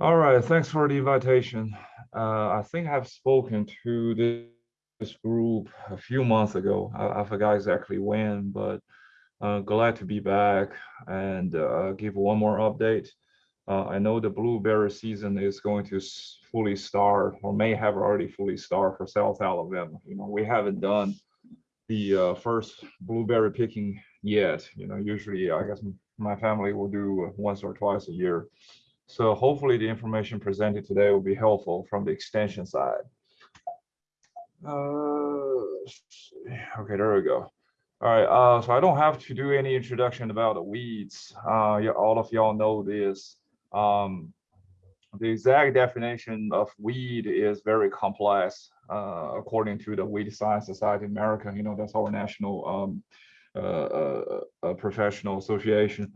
All right, thanks for the invitation. Uh, I think I've spoken to this, group a few months ago. I, I forgot exactly when, but uh, glad to be back and uh, give one more update. Uh, I know the blueberry season is going to fully start or may have already fully started for South Alabama. You know, we haven't done the uh, first blueberry picking yet. You know, usually I guess my family will do once or twice a year. So hopefully the information presented today will be helpful from the extension side. Uh, okay, there we go. All right, uh, so I don't have to do any introduction about the weeds. Uh, all of y'all know this. Um, the exact definition of weed is very complex, uh, according to the Weed Science Society of America. You know, that's our national um, uh, uh professional association.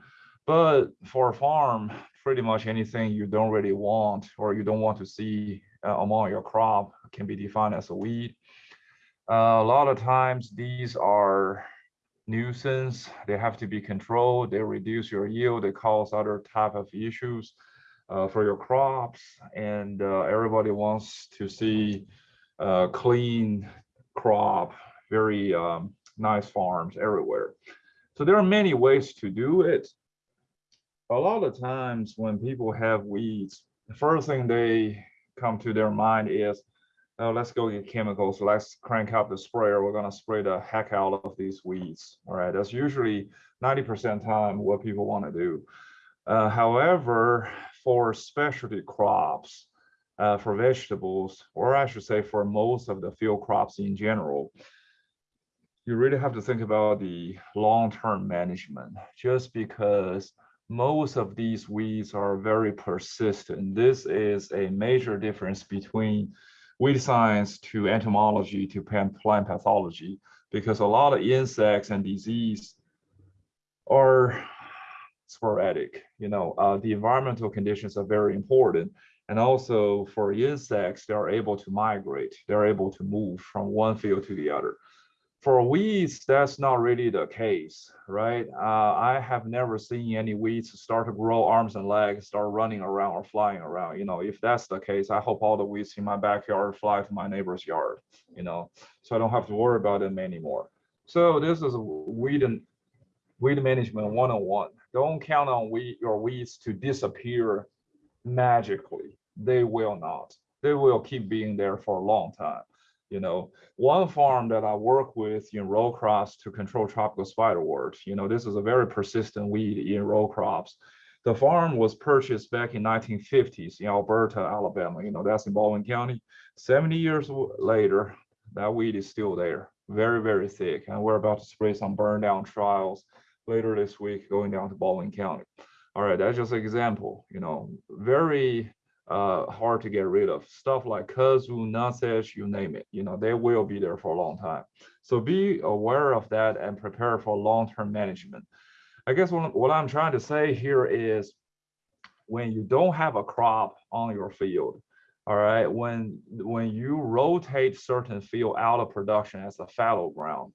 But for a farm, pretty much anything you don't really want or you don't want to see uh, among your crop can be defined as a weed. Uh, a lot of times these are nuisance. They have to be controlled. They reduce your yield. They cause other type of issues uh, for your crops. And uh, everybody wants to see uh, clean crop, very um, nice farms everywhere. So there are many ways to do it a lot of times when people have weeds, the first thing they come to their mind is, oh, let's go get chemicals. Let's crank up the sprayer. We're going to spray the heck out of these weeds. All right. That's usually 90% time what people want to do. Uh, however, for specialty crops, uh, for vegetables, or I should say for most of the field crops in general, you really have to think about the long-term management just because most of these weeds are very persistent. This is a major difference between weed science to entomology to plant pathology, because a lot of insects and disease are sporadic. You know, uh, the environmental conditions are very important. And also for insects, they're able to migrate. They're able to move from one field to the other for weeds, that's not really the case, right? Uh, I have never seen any weeds start to grow arms and legs, start running around or flying around. You know, if that's the case, I hope all the weeds in my backyard fly to my neighbor's yard, you know, so I don't have to worry about them anymore. So this is weed and weed management 101. Don't count on weed, your weeds to disappear magically. They will not. They will keep being there for a long time. You know, one farm that I work with in row crops to control tropical spiderwort, you know, this is a very persistent weed in row crops. The farm was purchased back in 1950s in Elberta, Alabama. You know, that's in Baldwin County. 70 years later, that weed is still there, very, very thick. And we're about to spray some burn down trials later this week going down to Baldwin County. All right, that's just an example, you know, very uh, hard to get rid of. Stuff like kudzu, nutsedge, you name it, you know, they will be there for a long time. So be aware of that and prepare for long-term management. I guess what, what I'm trying to say here is when you don't have a crop on your field, all right, when, when you rotate certain field out of production as a fallow ground,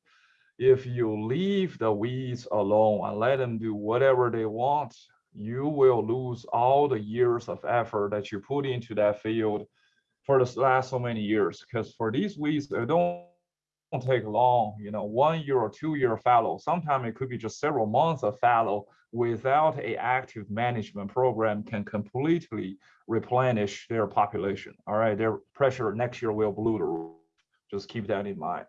if you leave the weeds alone and let them do whatever they want, you will lose all the years of effort that you put into that field for the last so many years. Because for these weeds, they don't take long, you know, one year or two year fallow. Sometimes it could be just several months of fallow without a active management program can completely replenish their population. All right, their pressure next year will blow the roof. Just keep that in mind.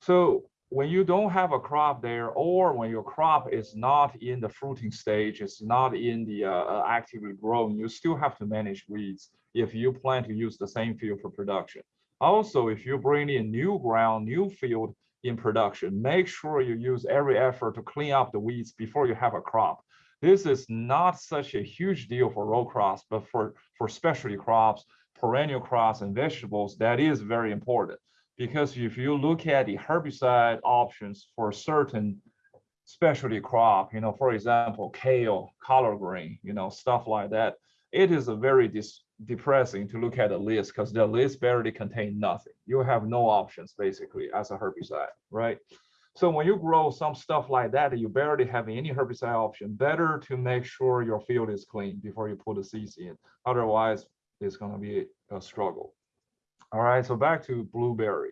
So when you don't have a crop there or when your crop is not in the fruiting stage, it's not in the uh, uh, actively growing, you still have to manage weeds if you plan to use the same field for production. Also, if you bring in new ground, new field in production, make sure you use every effort to clean up the weeds before you have a crop. This is not such a huge deal for row crops, but for, for specialty crops, perennial crops and vegetables, that is very important because if you look at the herbicide options for certain specialty crop, you know, for example, kale, collard green, you know, stuff like that, it is a very depressing to look at the list because the list barely contain nothing. You have no options basically as a herbicide, right? So when you grow some stuff like that, you barely have any herbicide option, better to make sure your field is clean before you put the seeds in. Otherwise, it's gonna be a struggle. All right, so back to blueberry.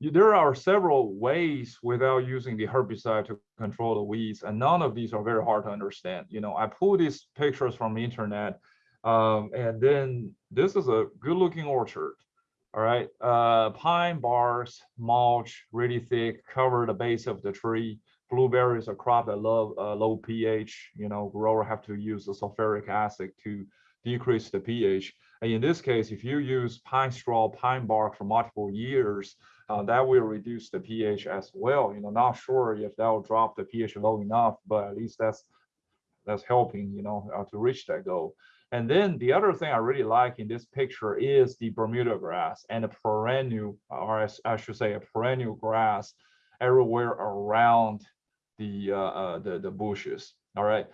There are several ways without using the herbicide to control the weeds, and none of these are very hard to understand. You know, I pulled these pictures from the internet, um, and then this is a good-looking orchard. All right, uh, pine bars, mulch, really thick, cover the base of the tree. Blueberry is a crop that love uh, low pH. You know, grower have to use the sulfuric acid to decrease the pH. And in this case, if you use pine straw, pine bark for multiple years, uh, that will reduce the pH as well. You know, not sure if that will drop the pH low enough, but at least that's that's helping, you know, uh, to reach that goal. And then the other thing I really like in this picture is the Bermuda grass and a perennial, or I should say, a perennial grass everywhere around the uh, uh, the, the bushes. All right.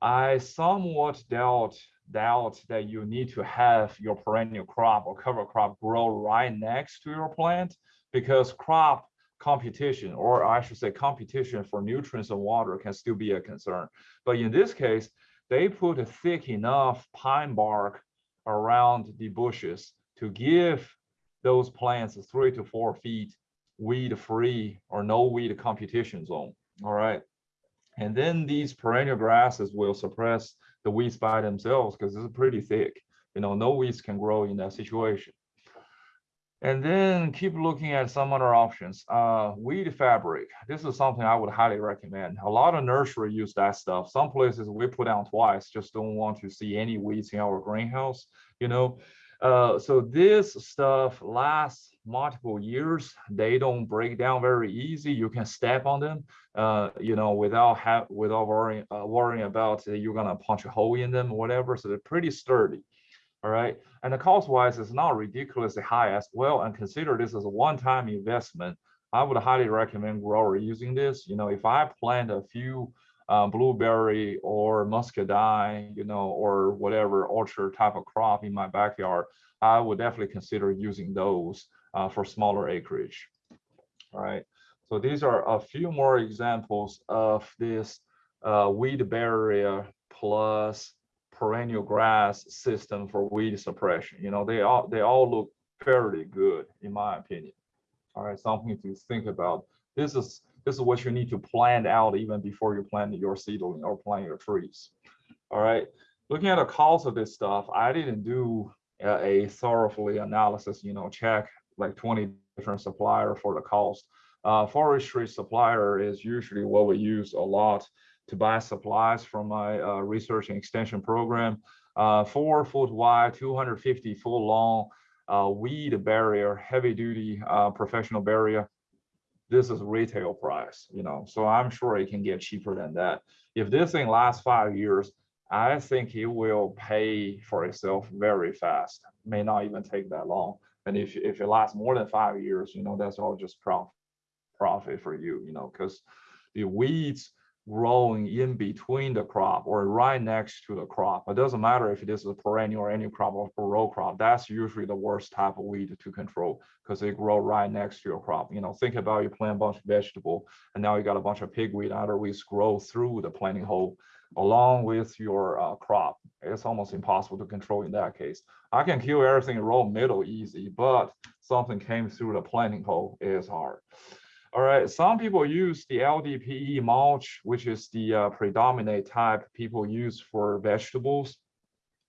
I somewhat doubt doubt that you need to have your perennial crop or cover crop grow right next to your plant because crop competition, or I should say competition for nutrients and water can still be a concern. But in this case, they put a thick enough pine bark around the bushes to give those plants three to four feet weed free or no weed competition zone. All right. And then these perennial grasses will suppress the weeds by themselves because it's pretty thick. You know, no weeds can grow in that situation. And then keep looking at some other options. Uh, weed fabric. This is something I would highly recommend. A lot of nursery use that stuff. Some places we put down twice, just don't want to see any weeds in our greenhouse, you know. Uh, so this stuff lasts multiple years. They don't break down very easy. You can step on them, uh, you know, without have without worrying uh, worrying about you're gonna punch a hole in them or whatever. So they're pretty sturdy. All right. And the cost wise is not ridiculously high as well. And consider this as a one-time investment. I would highly recommend grower using this. You know, if I plant a few um, blueberry or muscadine, you know, or whatever orchard type of crop in my backyard, I would definitely consider using those uh, for smaller acreage. All right. So these are a few more examples of this uh, weed barrier plus perennial grass system for weed suppression. You know, they all they all look fairly good in my opinion. All right, something to think about. This is this is what you need to plan out even before you plant your seedling or plant your trees. All right, looking at the cost of this stuff, I didn't do a, thoroughly analysis. You know, check like 20 different supplier for the cost. Uh, forestry supplier is usually what we use a lot to buy supplies from my uh, research and extension program. Uh, four foot wide, 250 foot long uh, weed barrier, heavy duty uh, professional barrier. This is retail price, you know, so I'm sure it can get cheaper than that. If this thing lasts five years, I think it will pay for itself very fast. May not even take that long. And if, if it lasts more than five years, you know, that's all just profit profit for you, you know, because the weeds growing in between the crop or right next to the crop. It doesn't matter if it is a perennial or any crop or row crop. That's usually the worst type of weed to control because they grow right next to your crop. You know, think about you plant a bunch of vegetable and now you got a bunch of pigweed, other weeds grow through the planting hole along with your uh, crop. It's almost impossible to control in that case. I can kill everything in row middle easy, but something came through the planting hole is hard. All right, some people use the LDPE mulch, which is the uh, predominant type people use for vegetables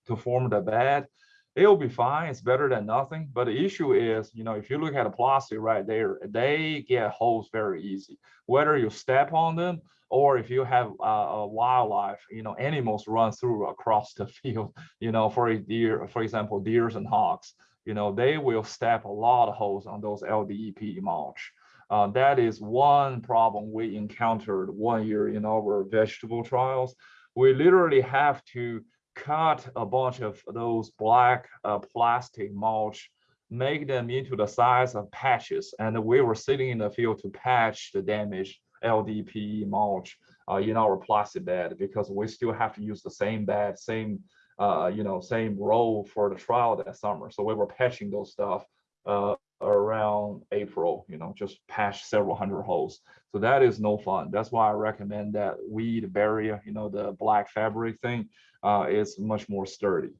to form the bed. It'll be fine, it's better than nothing. But the issue is, you know, if you look at a plastic right there, they get holes very easy. Whether you step on them or if you have uh, a wildlife, you know, animals run through across the field, you know, for a deer, for example, deers and hogs, you know, they will step a lot of holes on those LDPE mulch. Uh, that is one problem we encountered one year in our vegetable trials. We literally have to cut a bunch of those black uh, plastic mulch, make them into the size of patches. And we were sitting in the field to patch the damaged LDPE mulch uh, in our plastic bed because we still have to use the same bed, same, uh, you know, same row for the trial that summer. So we were patching those stuff uh, around April, you know, just past several hundred holes. So that is no fun. That's why I recommend that weed barrier, you know, the black fabric thing uh, is much more sturdy.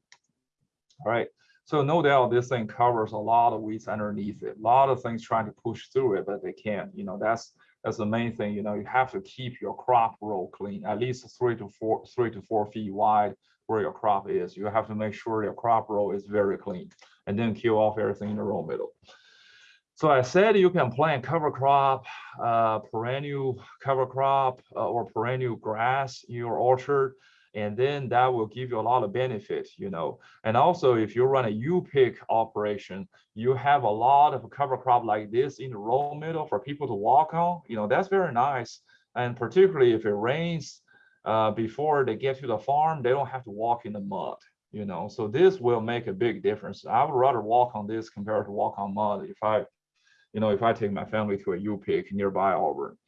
All right. So no doubt this thing covers a lot of weeds underneath it. A lot of things trying to push through it, but they can't. You know, that's that's the main thing. You know, you have to keep your crop row clean, at least three to four, three to four feet wide where your crop is. You have to make sure your crop row is very clean and then kill off everything in the row middle. So I said you can plant cover crop, uh, perennial cover crop, uh, or perennial grass in your orchard and then that will give you a lot of benefits, you know. And also, if you run a U-pick operation, you have a lot of cover crop like this in the row middle for people to walk on. You know, that's very nice. And particularly if it rains uh, before they get to the farm, they don't have to walk in the mud, you know. So this will make a big difference. I would rather walk on this compared to walk on mud if I, you know, if I take my family to a U-pick nearby Auburn.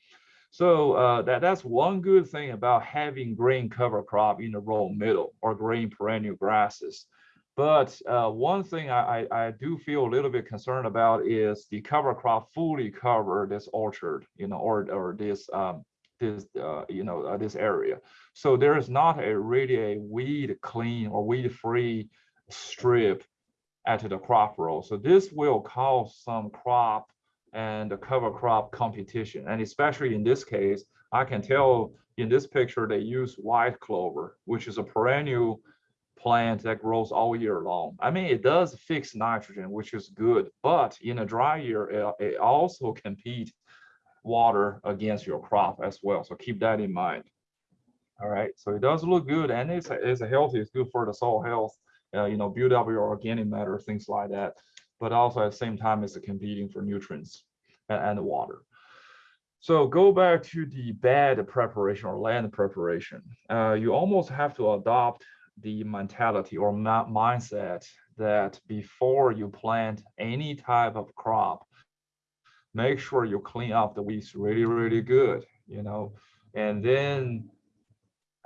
So uh, that, that's one good thing about having grain cover crop in the row middle or grain perennial grasses. But uh, one thing I, I, I, do feel a little bit concerned about is the cover crop fully cover this orchard, you know, or, or this, um, this uh, you know, uh, this area. So there is not a really a weed clean or weed free strip at the crop row. So this will cause some crop and the cover crop competition. And especially in this case, I can tell in this picture, they use white clover, which is a perennial plant that grows all year long. I mean, it does fix nitrogen, which is good, but in a dry year, it, it also compete water against your crop as well. So keep that in mind. All right, so it does look good and it's, it's healthy, it's good for the soil health, uh, you know, build up your organic matter, things like that but also at the same time it's competing for nutrients and, and water. So go back to the bed preparation or land preparation. Uh, you almost have to adopt the mentality or mindset that before you plant any type of crop, make sure you clean up the weeds really, really good, you know, and then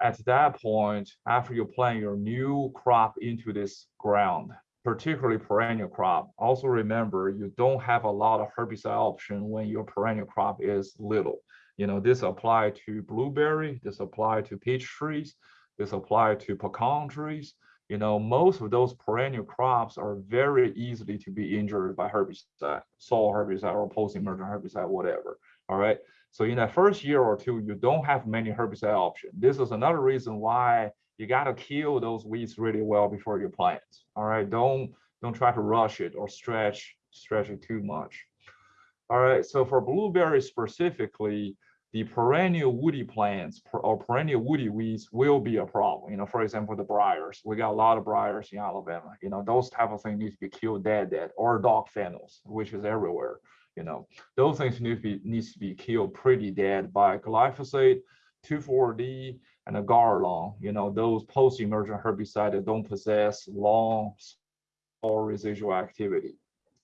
at that point, after you plant your new crop into this ground, particularly perennial crop, also remember you don't have a lot of herbicide option when your perennial crop is little. You know, this apply to blueberry, this apply to peach trees, this apply to pecan trees. You know, most of those perennial crops are very easily to be injured by herbicide, soil herbicide or post-emergent herbicide, whatever. All right. So in that first year or two, you don't have many herbicide options. This is another reason why you got to kill those weeds really well before you plant. All right, don't don't try to rush it or stretch stretch it too much. All right, so for blueberries specifically, the perennial woody plants or perennial woody weeds will be a problem. You know, for example, the briars. We got a lot of briars in Alabama. You know, those type of things need to be killed dead, dead, or dog fennels, which is everywhere. You know, those things need to be needs to be killed pretty dead by glyphosate, 2,4-D, and a Garlon, you know, those post-emergent herbicides that don't possess long or residual activity.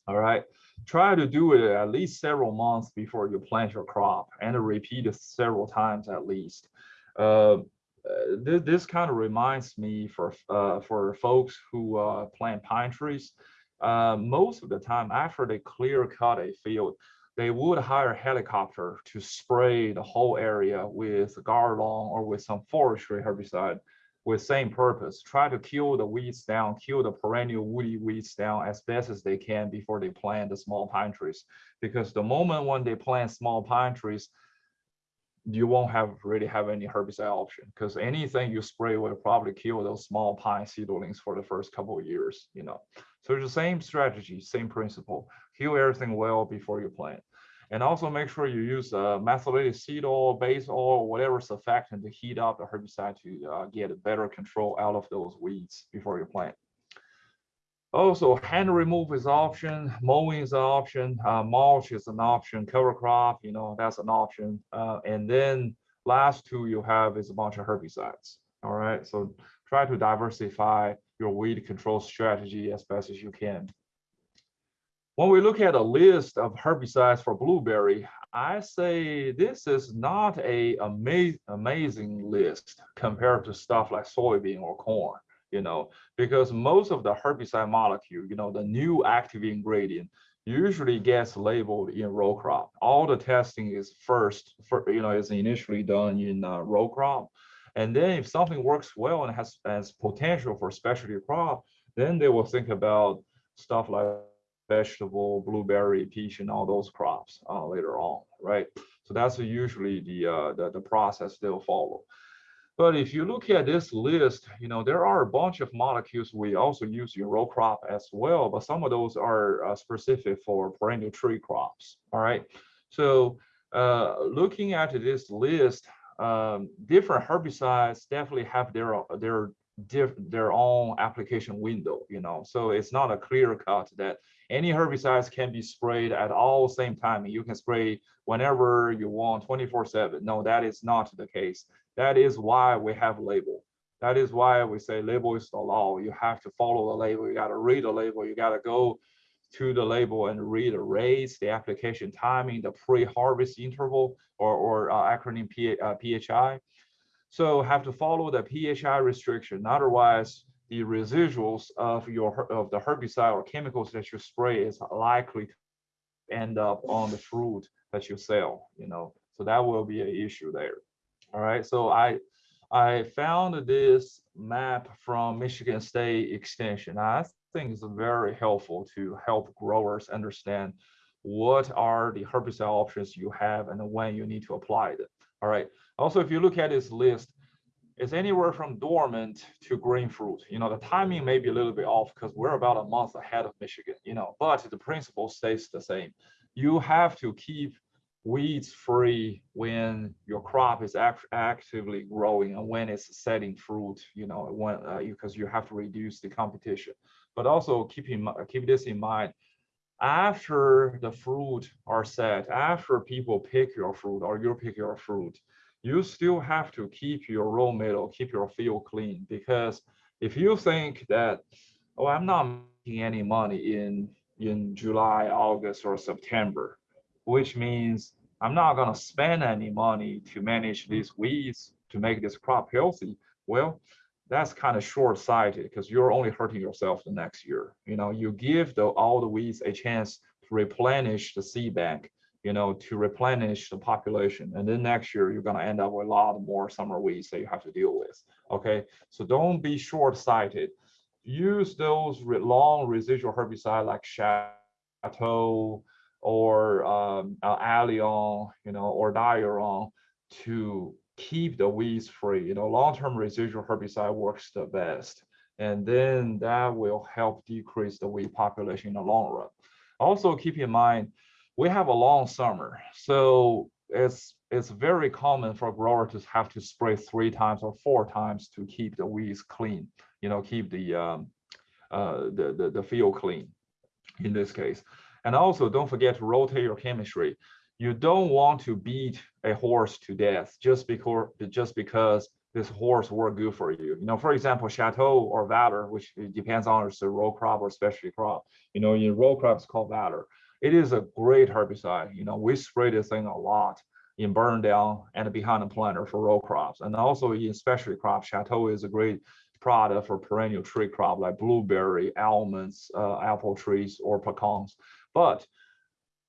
All right. Try to do it at least several months before you plant your crop and repeat it several times at least. Uh, this, this kind of reminds me for uh, for folks who uh, plant pine trees. Uh, most of the time, after they clear cut a field, they would hire a helicopter to spray the whole area with Garlon or with some forestry herbicide with same purpose, try to kill the weeds down, kill the perennial woody weeds down as best as they can before they plant the small pine trees. Because the moment when they plant small pine trees, you won't have really have any herbicide option because anything you spray will probably kill those small pine seedlings for the first couple of years, you know. So it's the same strategy, same principle. Kill everything well before you plant. And also make sure you use uh, methylated seed oil, base oil, whatever surfactant to heat up the herbicide to uh, get a better control out of those weeds before you plant. Also, hand remove is an option, mowing is an option, uh, mulch is an option, cover crop, you know, that's an option. Uh, and then last two you have is a bunch of herbicides. All right, so try to diversify your weed control strategy as best as you can. When we look at a list of herbicides for blueberry, I say this is not a ama amazing list compared to stuff like soybean or corn, you know, because most of the herbicide molecule, you know, the new active ingredient usually gets labeled in row crop. All the testing is first, for, you know, is initially done in uh, row crop. And then if something works well and has, has potential for specialty crop, then they will think about stuff like vegetable, blueberry, peach, and all those crops uh, later on, right? So that's usually the, uh, the, the process they'll follow. But if you look at this list, you know, there are a bunch of molecules we also use in row crop as well, but some of those are uh, specific for perennial tree crops, all right? So uh, looking at this list, um, different herbicides definitely have their, their, their own application window, you know, so it's not a clear cut that any herbicides can be sprayed at all same time. You can spray whenever you want 24 seven. No, that is not the case. That is why we have label. That is why we say label is the law. You have to follow the label. You got to read the label. You got to go to the label and read the rates, the application timing, the pre-harvest interval, or, or uh, acronym P, uh, PHI. So have to follow the PHI restriction. Otherwise, the residuals of your of the herbicide or chemicals that you spray is likely to end up on the fruit that you sell. You know, so that will be an issue there. All right, so I I found this map from Michigan State Extension. I think it's very helpful to help growers understand what are the herbicide options you have and when you need to apply them. All right. Also, if you look at this list, it's anywhere from dormant to green fruit. You know, the timing may be a little bit off because we're about a month ahead of Michigan, you know, but the principle stays the same. You have to keep weeds free when your crop is act actively growing and when it's setting fruit, you know, when uh, because you have to reduce the competition. But also keep in keep this in mind. After the fruit are set, after people pick your fruit or you pick your fruit, you still have to keep your raw metal, keep your field clean. Because if you think that, oh, I'm not making any money in in July, August, or September, which means I'm not going to spend any money to manage these weeds to make this crop healthy. Well, that's kind of short-sighted because you're only hurting yourself the next year. You know, you give the, all the weeds a chance to replenish the seed bank, you know, to replenish the population. And then next year, you're going to end up with a lot more summer weeds that you have to deal with. Okay, so don't be short-sighted. Use those long residual herbicide like Chateau, or um, uh, Alion, you know, or Diuron to keep the weeds free. You know, long-term residual herbicide works the best. And then that will help decrease the weed population in the long run. Also keep in mind, we have a long summer. So it's it's very common for a grower to have to spray three times or four times to keep the weeds clean, you know, keep the um, uh, the, the, the field clean in this case. And also don't forget to rotate your chemistry. You don't want to beat a horse to death just because just because this horse work good for you. You know, for example, Chateau or Valor, which depends on it's a row crop or specialty crop. You know, in row crop it's called Valor. It is a great herbicide. You know, we spray this thing a lot in burn down and behind the planter for row crops. And also in specialty crops, Chateau is a great product for perennial tree crop like blueberry, almonds, uh, apple trees, or pecans. But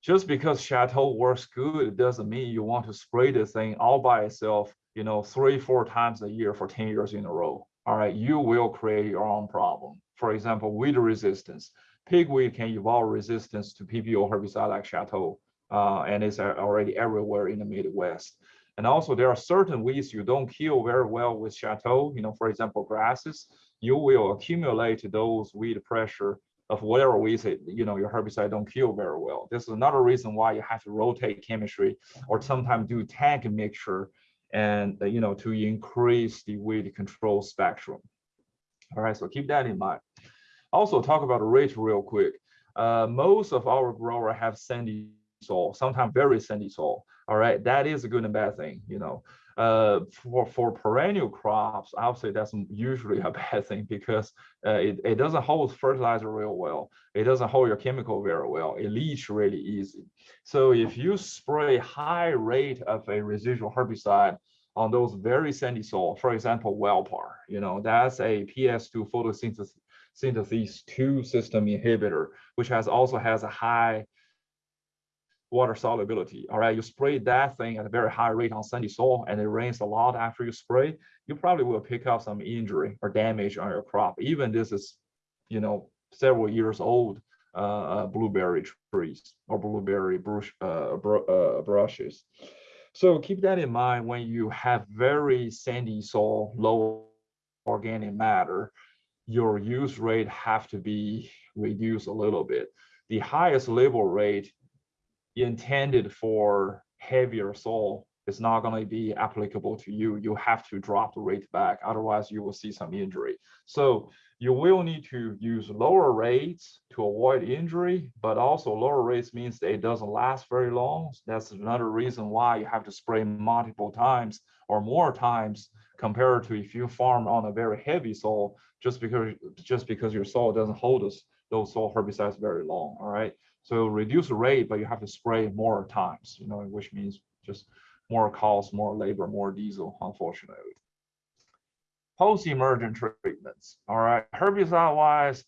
just because Chateau works good, it doesn't mean you want to spray this thing all by itself, you know, three, four times a year for 10 years in a row. All right, you will create your own problem. For example, weed resistance. Pigweed can evolve resistance to PPO herbicide like Chateau, uh, and it's already everywhere in the Midwest. And also there are certain weeds you don't kill very well with Chateau, you know, for example, grasses, you will accumulate those weed pressure of whatever we say, you know, your herbicide don't kill very well. This is another reason why you have to rotate chemistry or sometimes do tank mixture and, uh, you know, to increase the weed control spectrum. All right, so keep that in mind. Also talk about rate real quick. Uh, most of our grower have sandy soil, sometimes very sandy soil. All right, that is a good and bad thing, you know. Uh, for, for perennial crops, I would say that's usually a bad thing because uh, it, it doesn't hold fertilizer real well. It doesn't hold your chemical very well. It leach really easy. So if you spray high rate of a residual herbicide on those very sandy soil, for example, Velpar, you know, that's a PS2 photosynthesis synthesis 2 system inhibitor, which has also has a high water solubility. All right, you spray that thing at a very high rate on sandy soil and it rains a lot after you spray, you probably will pick up some injury or damage on your crop. Even this is, you know, several years old uh, uh blueberry trees or blueberry brush, uh, br uh, brushes. So keep that in mind when you have very sandy soil, low organic matter, your use rate have to be reduced a little bit. The highest label rate intended for heavier soil is not going to be applicable to you. You have to drop the rate back, otherwise you will see some injury. So you will need to use lower rates to avoid injury, but also lower rates means that it doesn't last very long. That's another reason why you have to spray multiple times or more times compared to if you farm on a very heavy soil, just because just because your soil doesn't hold those, those soil herbicides very long. All right. So reduce the rate, but you have to spray more times, you know, which means just more cost, more labor, more diesel, unfortunately post-emergent treatments. All right, herbicide-wise,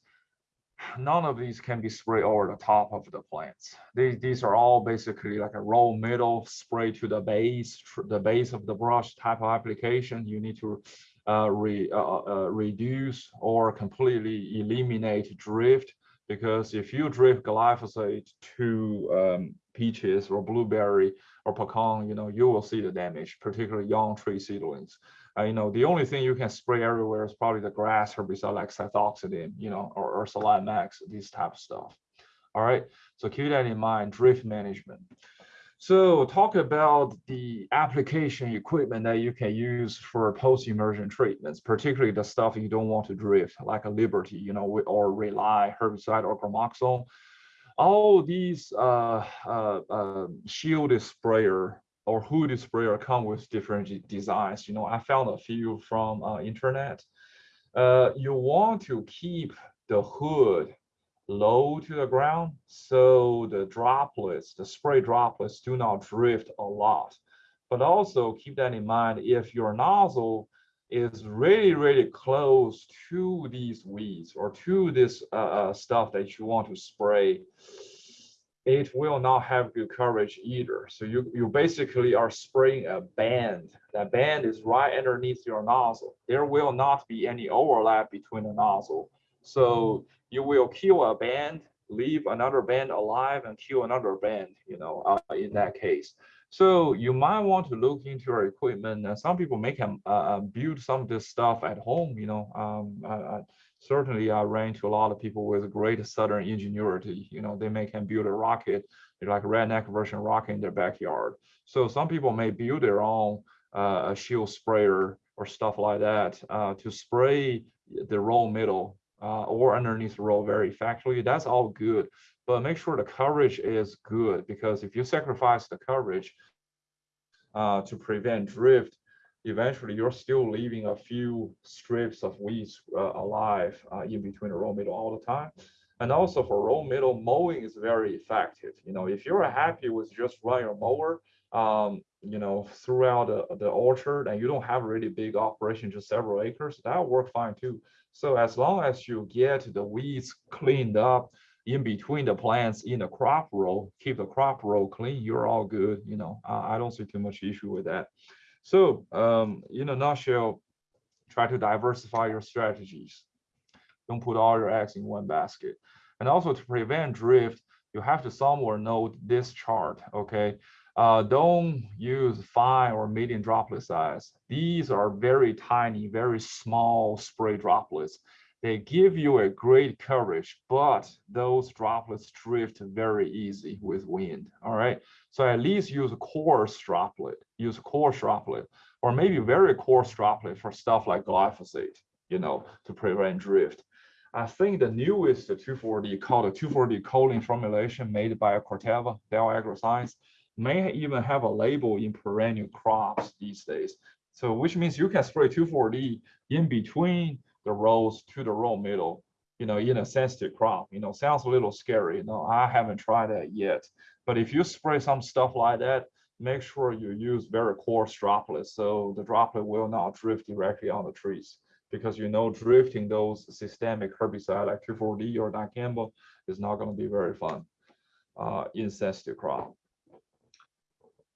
none of these can be sprayed over the top of the plants. These, these are all basically like a roll middle spray to the base, the base of the brush type of application. You need to uh, re, uh, uh, uh, reduce or completely eliminate drift because if you drift glyphosate to um, peaches or blueberry or pecan, you know, you will see the damage, particularly young tree seedlings uh, you know, the only thing you can spray everywhere is probably the grass herbicide like sethoxydim, you know, or, Select Max, these type of stuff. All right, so keep that in mind, drift management. So talk about the application equipment that you can use for post-emergent treatments, particularly the stuff you don't want to drift, like a Liberty, you know, or Rely herbicide or Gramoxone. All these uh, uh, uh, shielded sprayer or hood sprayer come with different designs. You know, I found a few from uh, internet. Uh, you want to keep the hood low to the ground so the droplets, the spray droplets do not drift a lot. But also keep that in mind if your nozzle is really, really close to these weeds or to this uh, uh stuff that you want to spray, it will not have good coverage either. So you, you basically are spraying a band. That band is right underneath your nozzle. There will not be any overlap between the nozzle. So you will kill a band, leave another band alive and kill another band, you know, uh, in that case. So you might want to look into your equipment. Uh, some people make them uh, uh, build some of this stuff at home, you know, um, certainly I ran into a lot of people with great Southern ingenuity. You know, they may can build a rocket, like redneck version rocket in their backyard. So some people may build their own uh, shield sprayer or stuff like that uh, to spray the roll middle uh, or underneath the roll very effectively. That's all good, but make sure the coverage is good because if you sacrifice the coverage uh, to prevent drift, eventually you're still leaving a few strips of weeds uh, alive uh, in between the row middle all the time. And also for row middle, mowing is very effective. You know, if you're happy with just running your mower, um, you know, throughout the, the orchard and you don't have a really big operation, just several acres, that'll work fine too. So as long as you get the weeds cleaned up in between the plants in the crop row, keep the crop row clean, you're all good. You know, I don't see too much issue with that. So um, in a nutshell, try to diversify your strategies. Don't put all your eggs in one basket. And also to prevent drift, you have to somewhere note this chart, okay? Uh, don't use fine or medium droplet size. These are very tiny, very small spray droplets. They give you a great coverage, but those droplets drift very easy with wind. All right. So at least use a coarse droplet, use a coarse droplet, or maybe very coarse droplet for stuff like glyphosate, you know, to prevent drift. I think the newest 2,4-D called the 2,4-D choline formulation made by Corteva, Dow AgroScience, may even have a label in perennial crops these days. So which means you can spray 2,4-D in between the rows to the row middle, you know, in a sensitive crop, you know, sounds a little scary. You know, I haven't tried that yet. But if you spray some stuff like that, make sure you use very coarse droplets so the droplet will not drift directly on the trees. because you know drifting those systemic herbicide like 2,4-D or dicamba is not going to be very fun uh, in sensitive crop.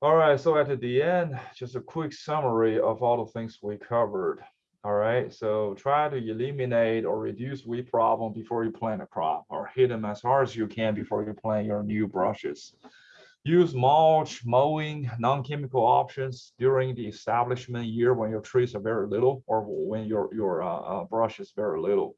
All right, so at the end, just a quick summary of all the things we covered. All right, so try to eliminate or reduce weed problem before you plant a crop or hit them as hard as you can before you plant your new brushes. Use mulch, mowing, non-chemical options during the establishment year when your trees are very little or when your, your uh, uh, brush is very little.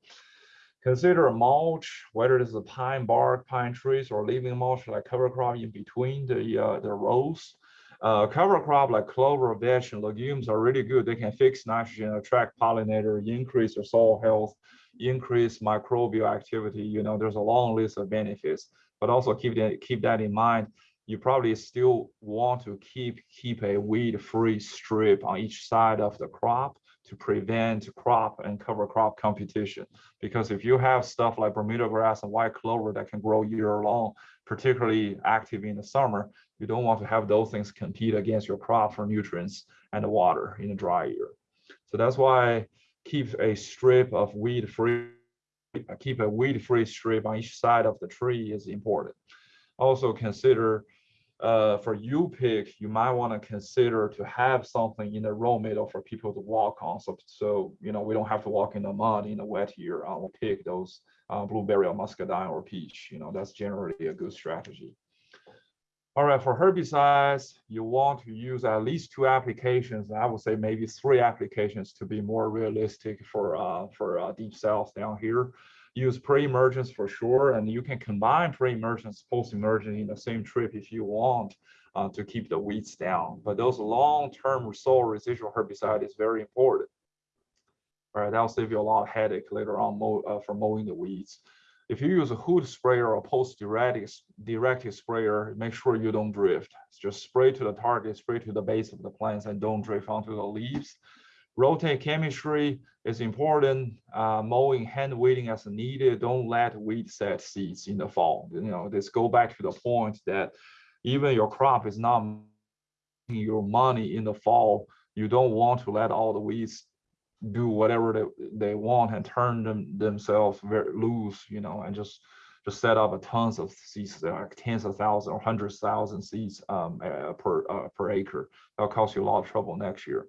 Consider a mulch, whether it is a pine bark, pine trees, or leaving mulch like cover crop in between the, uh, the rows. Uh, cover crop like clover, vetch, and legumes are really good. They can fix nitrogen, attract pollinator, increase your soil health, increase microbial activity. You know, there's a long list of benefits, but also keep that, keep that in mind. You probably still want to keep keep a weed-free strip on each side of the crop to prevent crop and cover crop competition. Because if you have stuff like Bermuda grass and white clover that can grow year long, particularly active in the summer, you don't want to have those things compete against your crop for nutrients and the water in a dry year. So that's why keep a strip of weed free, keep a weed free strip on each side of the tree is important. Also consider uh, for you pick, you might want to consider to have something in the row middle for people to walk on. So, so you know, we don't have to walk in the mud in the wet year. I will pick those uh, blueberry or muscadine or peach. You know, that's generally a good strategy. All right, for herbicides, you want to use at least two applications. I would say maybe three applications to be more realistic for uh, for uh, deep south down here. Use pre-emergence for sure, and you can combine pre-emergence, post-emergence in the same trip if you want uh, to keep the weeds down. But those long-term soil residual herbicide is very important. All right, that'll save you a lot of headache later on mow, uh, for mowing the weeds. If you use a hood sprayer or post-directed directed sprayer, make sure you don't drift. Just spray to the target, spray to the base of the plants and don't drift onto the leaves. Rotate chemistry is important. Uh, mowing, hand weeding as needed. Don't let weed set seeds in the fall. You know, this go back to the point that even your crop is not making your money in the fall. You don't want to let all the weeds do whatever they, they want and turn them themselves very loose, you know, and just just set up a tons of seeds, like tens of thousands or hundreds of thousand seeds um, uh, per uh, per acre. That'll cost you a lot of trouble next year.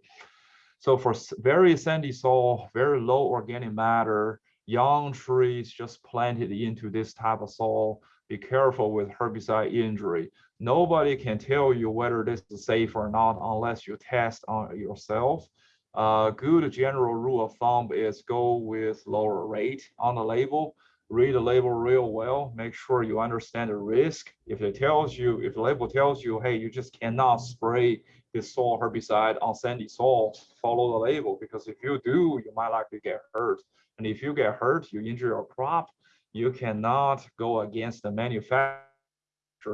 So for very sandy soil, very low organic matter, young trees just planted into this type of soil, be careful with herbicide injury. Nobody can tell you whether this is safe or not unless you test on yourself. Uh, good general rule of thumb is go with lower rate on the label. Read the label real well. Make sure you understand the risk. If it tells you, if the label tells you, hey, you just cannot spray this soil herbicide on sandy soil, follow the label because if you do, you might likely get hurt. And if you get hurt, you injure your crop, you cannot go against the manufacturer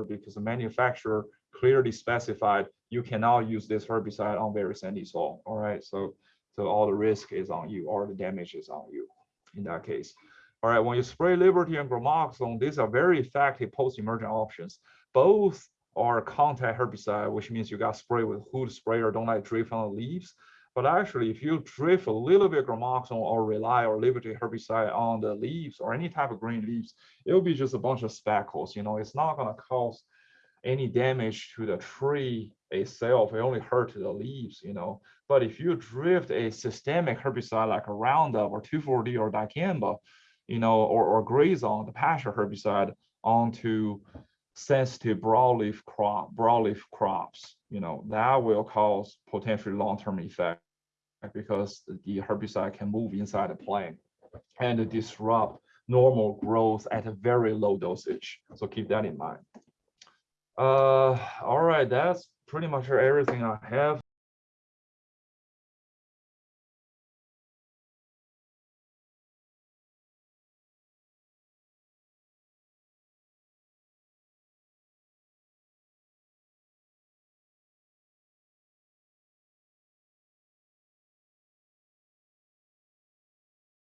because the manufacturer clearly specified you cannot use this herbicide on very sandy soil. All right, so so all the risk is on you, or the damage is on you in that case. All right, when you spray Liberty and Gramoxone, these are very effective post-emergent options. Both are contact herbicide, which means you got spray with hood sprayer, don't let drift on the leaves. But actually, if you drift a little bit of Gramoxone or Rely or Liberty herbicide on the leaves or any type of green leaves, it'll be just a bunch of speckles. You know, it's not going to cause any damage to the tree itself, it only hurt the leaves, you know. But if you drift a systemic herbicide like a Roundup or 2,4-D or dicamba, you know, or, or Grazon, the pasture herbicide, onto sensitive broadleaf crop, broadleaf crops, you know, that will cause potentially long-term effect because the herbicide can move inside the plant and disrupt normal growth at a very low dosage. So keep that in mind. Uh, all right, that's pretty much everything I have.